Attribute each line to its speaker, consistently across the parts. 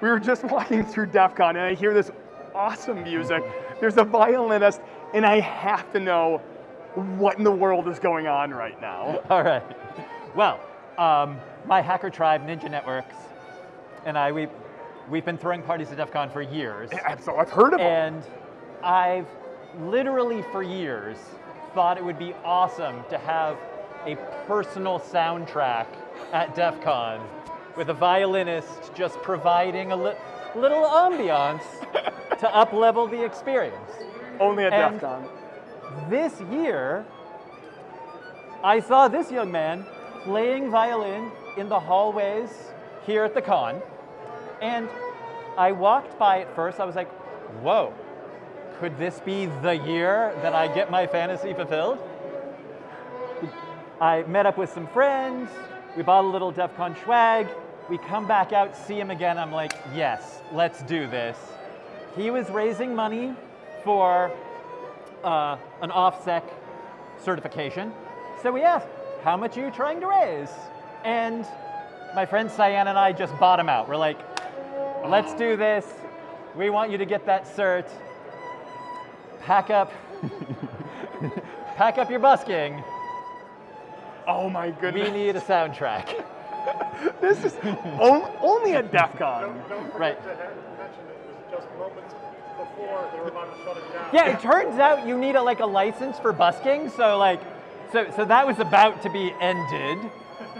Speaker 1: We were just walking through DEF CON and I hear this awesome music. There's a violinist and I have to know what in the world is going on right now.
Speaker 2: All right. Well, um, my hacker tribe, Ninja Networks, and I, we, we've been throwing parties at DEF CON for years.
Speaker 1: So I've heard of them.
Speaker 2: And I've literally for years thought it would be awesome to have a personal soundtrack at DEF CON with a violinist just providing a li little ambiance to up-level the experience.
Speaker 1: Only at
Speaker 2: and
Speaker 1: DEF CON.
Speaker 2: This year, I saw this young man playing violin in the hallways here at the con, and I walked by it first, I was like, whoa, could this be the year that I get my fantasy fulfilled? I met up with some friends, we bought a little DEF CON swag, we come back out, see him again, I'm like, yes, let's do this. He was raising money for uh, an OffSec certification. So we asked, how much are you trying to raise? And my friend Cyan and I just bought him out. We're like, let's do this. We want you to get that cert. Pack up, pack up your busking.
Speaker 1: Oh my goodness.
Speaker 2: We need a soundtrack.
Speaker 1: This is on, only at DEF CON.
Speaker 3: Don't forget
Speaker 2: Right.
Speaker 3: to mention it was just moments before they were about to shut it down.
Speaker 2: Yeah, it turns out you need a, like a license for busking. So like, so so that was about to be ended.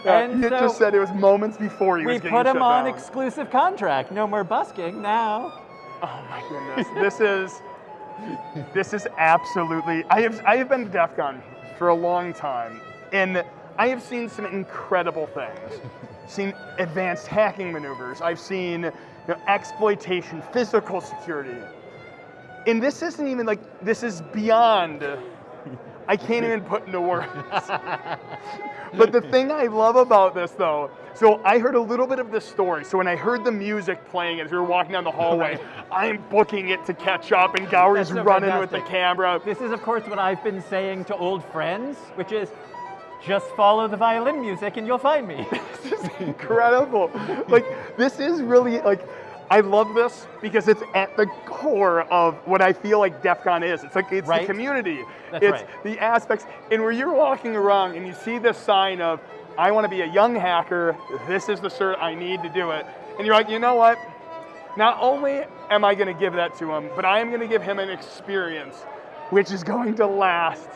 Speaker 1: Yeah,
Speaker 2: and
Speaker 1: you
Speaker 2: so
Speaker 1: just said it was moments before he
Speaker 2: we
Speaker 1: was getting
Speaker 2: put him on
Speaker 1: down.
Speaker 2: exclusive contract. No more busking now.
Speaker 1: Oh my goodness. this is this is absolutely I have I have been to DEF CON for a long time and I have seen some incredible things. Seen advanced hacking maneuvers. I've seen you know, exploitation, physical security. And this isn't even like this is beyond I can't even put into words. but the thing I love about this though, so I heard a little bit of this story. So when I heard the music playing as we were walking down the hallway, I'm booking it to catch up and
Speaker 2: That's so
Speaker 1: running with the camera.
Speaker 2: This is, of course, what I've been saying to old friends, which is just follow the violin music and you'll find me.
Speaker 1: This is incredible. like this is really like I love this because it's at the core of what I feel like DEF CON is. It's like it's
Speaker 2: Right.
Speaker 1: the community.
Speaker 2: That's
Speaker 1: it's
Speaker 2: right.
Speaker 1: the aspects. And where you're walking around and you see this sign of I want to be a young hacker, this is the cert I need to do it. And you're like, you know what? Not only am I going to give that to him, but I am going to give him an experience which is going to last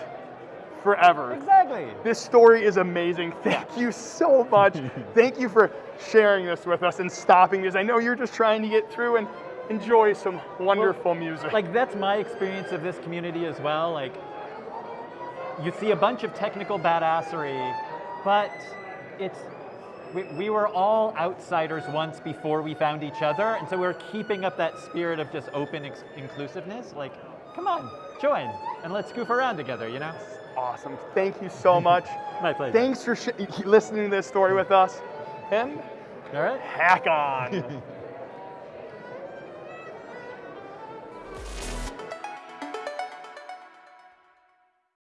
Speaker 1: forever.
Speaker 2: exactly.
Speaker 1: This story is amazing. Thank you so much. Thank you for sharing this with us and stopping because I know you're just trying to get through and enjoy some wonderful music.
Speaker 2: Like that's my experience of this community as well. Like you see a bunch of technical badassery, but it's we, we were all outsiders once before we found each other, and so we're keeping up that spirit of just open inclusiveness. Like, come on, join, and let's goof around together. You know?
Speaker 1: Awesome. Thank you so much.
Speaker 2: My pleasure.
Speaker 1: Thanks for sh- listening to this story with us. And
Speaker 2: All right.
Speaker 1: hack on.